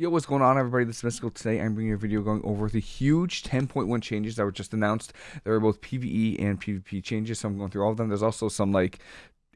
Yo, what's going on, everybody? This is Mystical. Today, I'm bringing you a video going over the huge 10.1 changes that were just announced. There are both PvE and PvP changes, so I'm going through all of them. There's also some like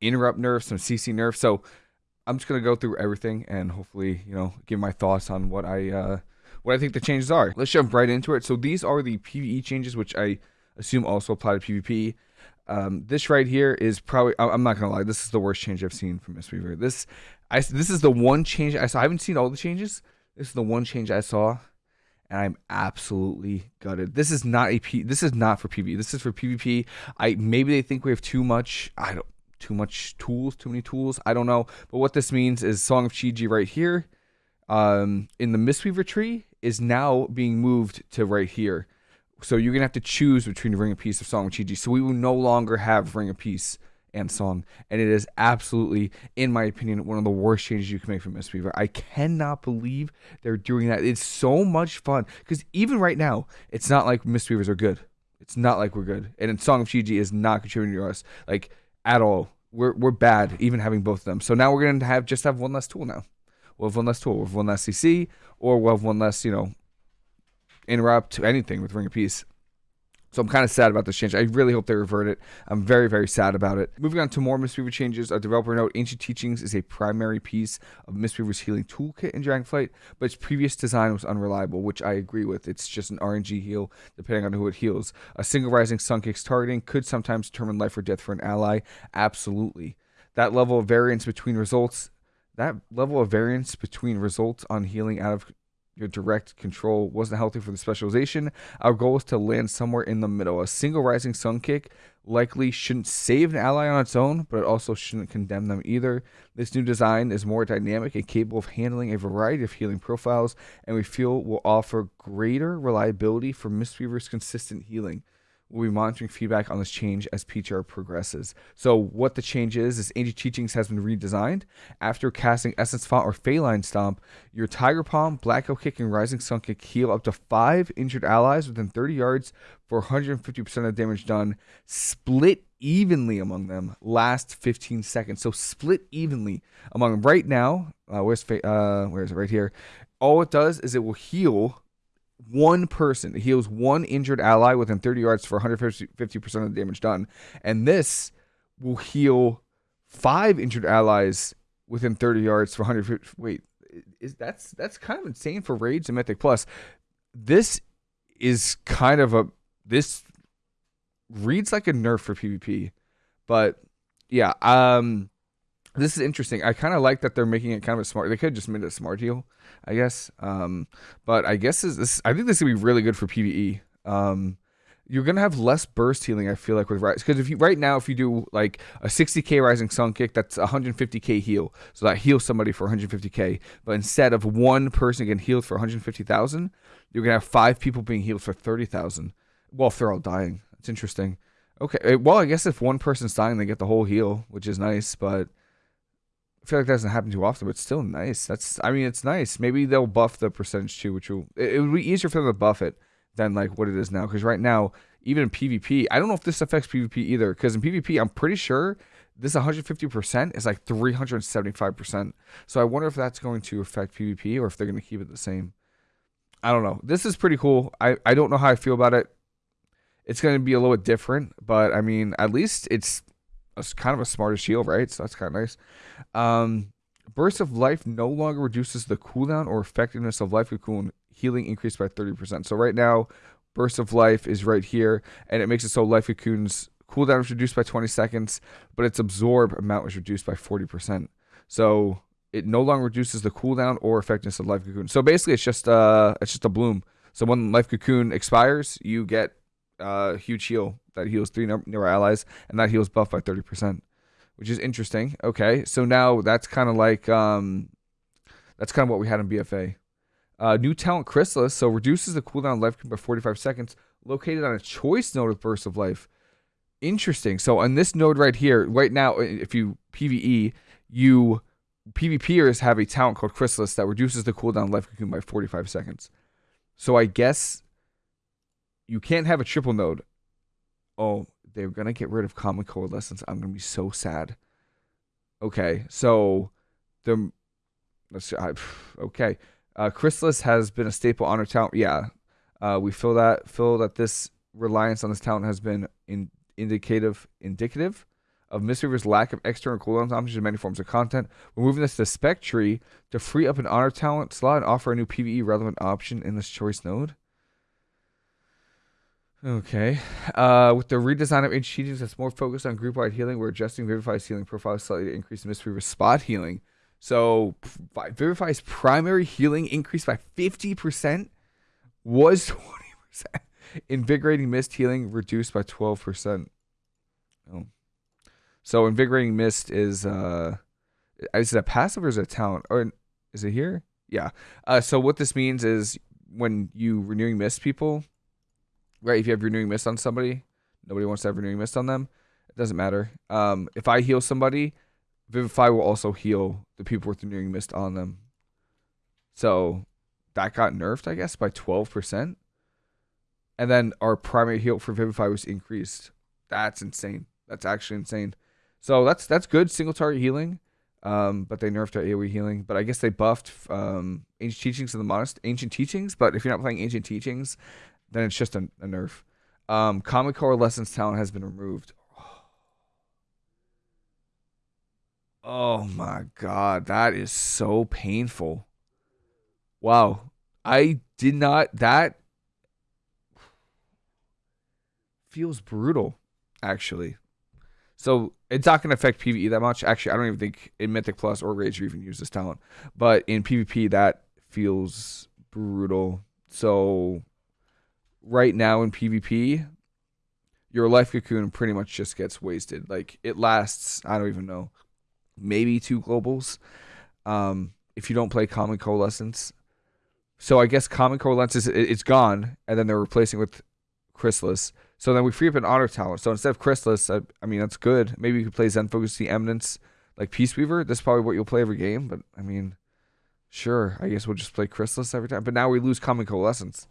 interrupt nerfs, some CC nerfs. So I'm just gonna go through everything and hopefully, you know, give my thoughts on what I uh, what I think the changes are. Let's jump right into it. So these are the PvE changes, which I assume also apply to PvP. Um, this right here is probably I'm not gonna lie, this is the worst change I've seen from Mistweaver. This I this is the one change I saw. I haven't seen all the changes this is the one change I saw, and I'm absolutely gutted. This is not a P. This is not for PvP. This is for PvP. I maybe they think we have too much. I don't too much tools, too many tools. I don't know. But what this means is Song of Chi-Ji right here, um, in the Mistweaver tree is now being moved to right here. So you're gonna have to choose between Ring of Peace or Song of Chi-Ji. So we will no longer have Ring of Peace and song. And it is absolutely, in my opinion, one of the worst changes you can make for Mistweaver. I cannot believe they're doing that. It's so much fun. Because even right now, it's not like Mistweavers are good. It's not like we're good. And Song of Chi-Ji is not contributing to us, like, at all. We're, we're bad, even having both of them. So now we're going to have just have one less tool now. We'll have one less tool. We'll have one less CC, or we'll have one less, you know, interrupt to anything with Ring of Peace. So I'm kind of sad about this change. I really hope they revert it. I'm very, very sad about it. Moving on to more Mistweaver changes. A developer note, Ancient Teachings is a primary piece of Mistweaver's healing toolkit in Dragonflight, but its previous design was unreliable, which I agree with. It's just an RNG heal, depending on who it heals. A single Rising Sun Kick's targeting could sometimes determine life or death for an ally. Absolutely. That level of variance between results that level of variance between results on healing out of your direct control wasn't healthy for the specialization. Our goal is to land somewhere in the middle. A single rising sun kick likely shouldn't save an ally on its own, but it also shouldn't condemn them either. This new design is more dynamic and capable of handling a variety of healing profiles, and we feel will offer greater reliability for Mistweaver's consistent healing. We'll be monitoring feedback on this change as PTR progresses. So what the change is, is Ancient Teachings has been redesigned. After casting Essence Font or Faeline Stomp, your Tiger Palm, Black Kick, and Rising Sun can heal up to 5 injured allies within 30 yards for 150% of the damage done, split evenly among them, last 15 seconds. So split evenly among them. Right now, uh, where's, uh, where is it? Right here. All it does is it will heal one person. Heals one injured ally within 30 yards for 150% of the damage done. And this will heal five injured allies within 30 yards for 150. Wait, is that's that's kind of insane for raids and mythic plus. This is kind of a this reads like a nerf for PvP, but yeah, um, this is interesting. I kind of like that they're making it kind of a smart. They could just made it a smart heal, I guess. Um, but I guess this, this I think this would be really good for PVE. Um, you're gonna have less burst healing. I feel like with rise because if you right now if you do like a 60k rising sun kick, that's 150k heal, so that heals somebody for 150k. But instead of one person getting healed for 150,000, you're gonna have five people being healed for 30,000. Well, if they're all dying, it's interesting. Okay, well I guess if one person's dying, they get the whole heal, which is nice, but I feel like that doesn't happen too often, but still nice. That's I mean, it's nice. Maybe they'll buff the percentage too, which will it, it would be easier for them to buff it than like what it is now. Because right now, even in PvP, I don't know if this affects PvP either. Because in PvP, I'm pretty sure this 150% is like 375%. So I wonder if that's going to affect PvP or if they're going to keep it the same. I don't know. This is pretty cool. I, I don't know how I feel about it. It's going to be a little bit different, but I mean, at least it's a, kind of a smarter shield, right? So that's kind of nice. Um, Burst of Life no longer reduces the cooldown or effectiveness of Life Cocoon. Healing increased by 30%. So right now, Burst of Life is right here, and it makes it so Life Cocoon's cooldown is reduced by 20 seconds, but its absorb amount was reduced by 40%. So it no longer reduces the cooldown or effectiveness of Life Cocoon. So basically, it's just uh, it's just a bloom. So when Life Cocoon expires, you get uh, huge heal that heals three near allies, and that heals buff by 30%, which is interesting. Okay, so now that's kind of like um, that's kind of what we had in BFA. Uh, new talent Chrysalis, so reduces the cooldown life by 45 seconds, located on a choice node with Burst of Life. Interesting. So on this node right here, right now, if you PVE, you PvPers have a talent called Chrysalis that reduces the cooldown life cocoon by 45 seconds. So I guess you can't have a triple node. Oh, they're gonna get rid of calming coalescence. I'm gonna be so sad. Okay, so the let's see. I, okay, Uh, Chrysalis has been a staple on our talent. Yeah, uh, we feel that feel that this reliance on this talent has been in, indicative indicative of Mistweaver's lack of external cooldown options in many forms of content. We're moving this to spec tree to free up an honor talent slot and offer a new PvE relevant option in this choice node. Okay. Uh, with the redesign of Ancient Teachings that's more focused on group wide healing, we're adjusting Vivify's healing profile slightly to increase Mistweaver's spot healing. So Vivify's primary healing increased by 50%, was 20%. Invigorating Mist healing reduced by 12%. Oh. So Invigorating Mist is uh is it a passive or is it a talent? Or is it here? Yeah. Uh so what this means is when you renewing mist people, right? If you have renewing mist on somebody, nobody wants to have renewing mist on them. It doesn't matter. Um if I heal somebody, Vivify will also heal the people with renewing mist on them. So that got nerfed, I guess, by twelve percent. And then our primary heal for Vivify was increased. That's insane. That's actually insane. So that's that's good single target healing. Um, but they nerfed our AoE healing. But I guess they buffed um, ancient teachings of the modest ancient teachings. But if you're not playing ancient teachings, then it's just a, a nerf. Um, Calming Coalescence talent has been removed. Oh my god, that is so painful. Wow. I did not that feels brutal actually. So it's not going to affect PVE that much. Actually, I don't even think in Mythic Plus or Rage you even use this talent. But in PvP, that feels brutal. So right now in PvP, your life cocoon pretty much just gets wasted. Like it lasts, I don't even know, maybe two globals. Um, if you don't play Calming Coalescence. So I guess Calming Coalescence is it's gone, and then they're replacing with Chrysalis. So then we free up an Honor Talent. So instead of Chrysalis, I, I mean, that's good. Maybe you could play Zen Focus, the Eminence, like Peace Weaver. That's probably what you'll play every game. But I mean, sure, I guess we'll just play Chrysalis every time. But now we lose Calming Coalescence.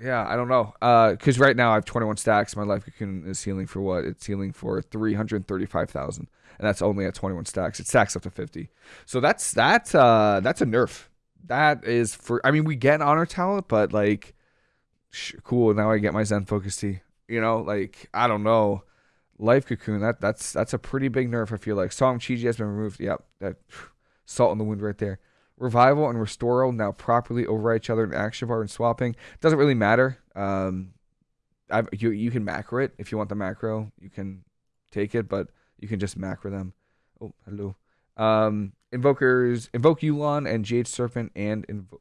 Yeah, I don't know. Uh, because right now I have 21 stacks. My life cocoon is healing for what? It's healing for 335,000, and that's only at 21 stacks. It stacks up to 50. So that's that's uh that's a nerf. That is for. I mean, we get honor talent, but like cool. Now I get my Zen Focus Tea. You know, like I don't know, Life Cocoon. That that's that's a pretty big nerf. I feel like Song Chi has been removed. Yep, that salt in the wound right there. Revival and Restore now properly override each other in action bar and swapping. Doesn't really matter. Um, I've, you you can macro it if you want the macro. You can take it, but you can just macro them. Oh, hello. Um, invokers invoke Yu'lon and Jade Serpent and invo-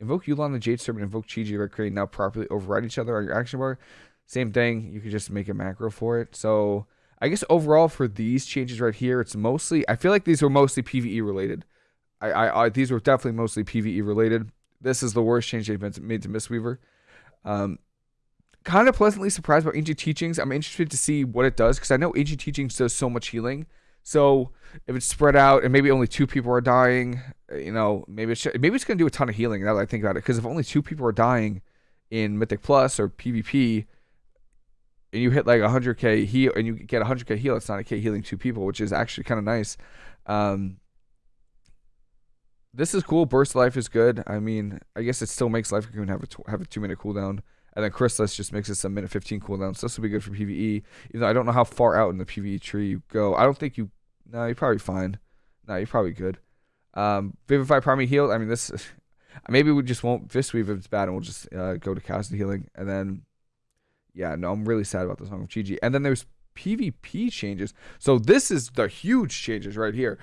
Invoke Yu'lon the Jade Serpent, invoke Chi-Ji Red Crane now properly override each other on your action bar. Same thing, you could just make a macro for it. So I guess overall for these changes right here, it's mostly I feel like these were mostly PvE related. I, I, I these were definitely mostly PvE related. This is the worst change they've made to Mistweaver. Um, kind of pleasantly surprised about Ancient Teachings. I'm interested to see what it does because I know Ancient Teachings does so much healing. So if it's spread out and maybe only two people are dying, uh, you know, maybe it's maybe it's gonna do a ton of healing. Now that I think about it, because if only two people are dying in Mythic Plus or PvP, and you hit like 100k heal and you get 100k heal, it's not a k healing two people, which is actually kind of nice. Um, this is cool. Burst life is good. I mean, I guess it still makes life cocoon have a have a two minute cooldown, and then Chrysalis just makes it a minute 15 cooldown. So this will be good for PVE. Even though I don't know how far out in the PVE tree you go. I don't think you. No, you're probably fine. No, you're probably good. Um, Vivify Primary Heal. I mean, this. Maybe we just won't Fistweave if it's bad, and we'll just uh, go to Cast Healing, and then. Yeah, no, I'm really sad about the song of Chi-Ji. And then there's PvP changes. So this is the huge changes right here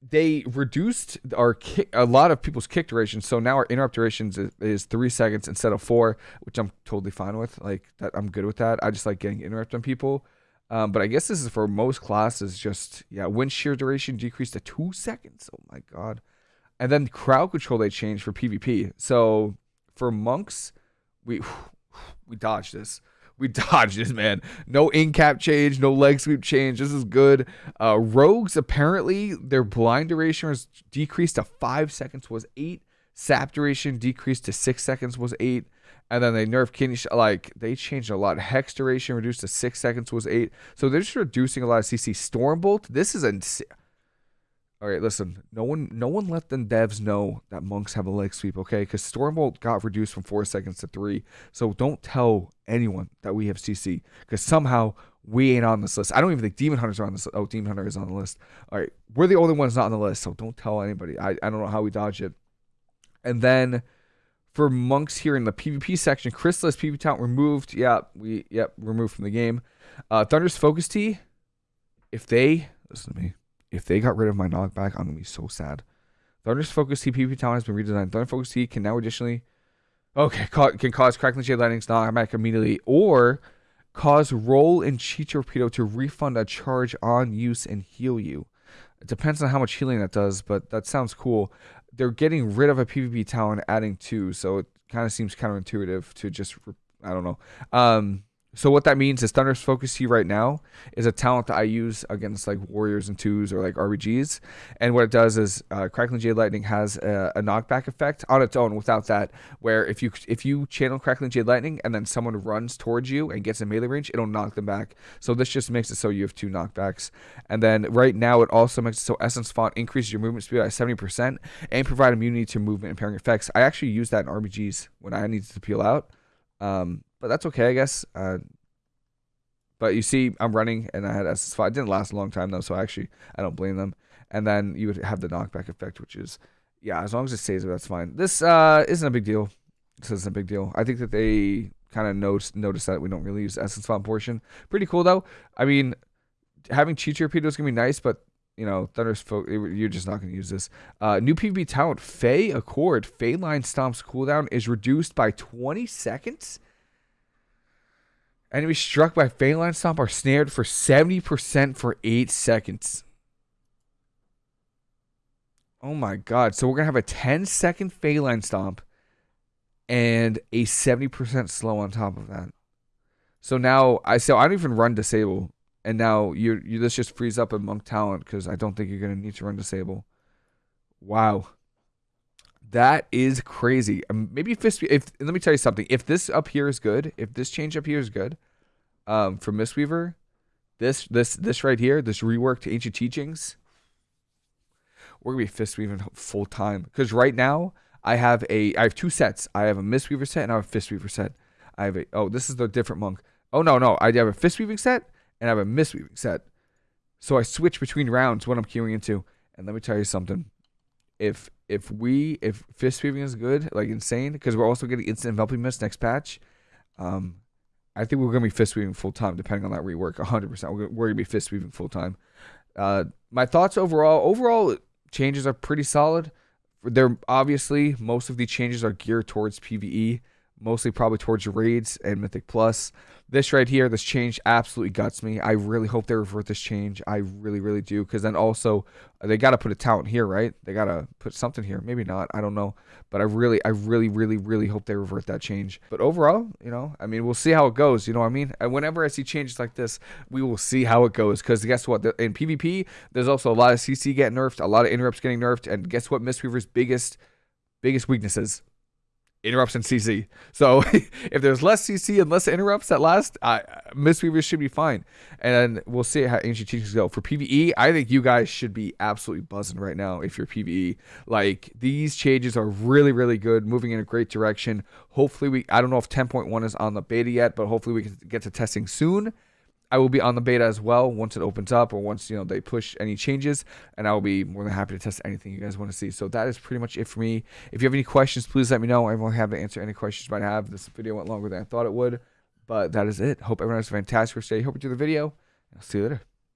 they reduced our kick, a lot of people's kick duration. So now our interrupt durations is, is, three seconds instead of four, which I'm totally fine with. Like that, I'm good with that. I just like getting interrupt on people. Um, but I guess this is for most classes. Just yeah, wind shear duration decreased to two seconds. Oh my god! And then crowd control they changed for PvP. So for monks, we we dodged this we dodged this, man. No in cap change, no leg sweep change. This is good. Uh, rogues apparently their blind duration was decreased to five seconds was eight. Sap duration decreased to six seconds was eight. And then they nerfed kidney like they changed a lot. Hex duration reduced to six seconds was eight. So they're just reducing a lot of CC. Stormbolt. This is a All right, listen. No one, no one let the devs know that monks have a leg sweep, okay? Because Stormbolt got reduced from four seconds to three. So don't tell anyone that we have CC, because somehow we ain't on this list. I don't even think Demon Hunters are on this. Oh, Demon Hunter is on the list. All right, we're the only ones not on the list, so don't tell anybody. I, I don't know how we dodge it. And then for monks here in the PvP section, Chrysalis PvP talent removed. Yeah, we yep removed from the game. Uh, Thunder's Focus Tea. If they listen to me if they got rid of my knockback, I'm gonna be so sad. Thunder's Focus TPP talent has been redesigned. Thunder Focus Tea can now additionally, okay, can cause Crackling Jade Lightning's knockback immediately, or cause Roll and Chi Torpedo to refund a charge on use and heal you. It depends on how much healing that does, but that sounds cool. They're getting rid of a PvP talent, adding two, so it kind of seems counterintuitive to just, I don't know. Um, so what that means is Thunder's Focus Tea right now is a talent that I use against like warriors and twos or like RBGs. And what it does is uh, Crackling Jade Lightning has a, a, knockback effect on its own without that. Where if you if you channel Crackling Jade Lightning and then someone runs towards you and gets in melee range, it'll knock them back. So this just makes it so you have two knockbacks. And then right now it also makes it so Essence Font increases your movement speed by 70% and provide immunity to movement impairing effects. I actually use that in RBGs when I need to peel out. Um, but that's okay, I guess. Uh, but you see, I'm running, and I had SS5. It didn't last a long time though, so I actually, I don't blame them. And then you would have the knockback effect, which is, yeah, as long as it stays that's fine. This uh, isn't a big deal. This isn't a big deal. I think that they kind of noticed notice that we don't really use essence font portion. Pretty cool though. I mean, having Chi Torpedo is gonna be nice, but you know, Thunder's folk, you're just not going to use this. Uh, new PvP talent, Fey Accord. Faeline Stomp's cooldown is reduced by 20 seconds. Enemies struck by Line Stomp are snared for 70% for 8 seconds. Oh my god. So we're going to have a 10 second Line Stomp and a 70% slow on top of that. So now I so I don't even run disable and now you you this just frees up a monk talent because I don't think you're gonna need to run disable. Wow, that is crazy. Um, maybe fist. If let me tell you something. If this up here is good, if this change up here is good, um, for Mistweaver, this this this right here, this reworked ancient teachings, we're gonna be fist weaving full time. Because right now I have a I have two sets. I have a Mistweaver set and I have a fist weaver set. I have a oh this is the different monk. Oh no no I have a fist weaving set and I have a mistweaving set. So I switch between rounds when I'm queuing into. And let me tell you something. If if we if fist weaving is good, like insane, because we're also getting instant enveloping mist next patch, um, I think we're gonna be fist weaving full time, depending on that rework. hundred percent, we're gonna be fist weaving full time. Uh, my thoughts overall, overall changes are pretty solid. They're obviously most of the changes are geared towards PVE mostly probably towards raids and Mythic Plus. This right here, this change absolutely guts me. I really hope they revert this change. I really, really do. Because then also, uh, they got to put a talent here, right? They got to put something here. Maybe not. I don't know. But I really, I really, really, really hope they revert that change. But overall, you know, I mean, we'll see how it goes. You know what I mean? And whenever I see changes like this, we will see how it goes. Because guess what? In PvP, there's also a lot of CC getting nerfed, a lot of interrupts getting nerfed. And guess what? Mistweaver's biggest, biggest weaknesses interrupts and CC. So if there's less CC and less interrupts at last, uh, Mistweavers should be fine. And we'll see how ancient teachings go. For PvE, I think you guys should be absolutely buzzing right now if you're PvE. Like these changes are really, really good, moving in a great direction. Hopefully we I don't know if 10.1 is on the beta yet, but hopefully we can get to testing soon. I will be on the beta as well once it opens up or once you know they push any changes, and I will be more than happy to test anything you guys want to see. So that is pretty much it for me. If you have any questions, please let me know. I'm happy to answer any questions you might have. This video went longer than I thought it would, but that is it. Hope everyone has a fantastic day. Hope you do the video. I'll see you later.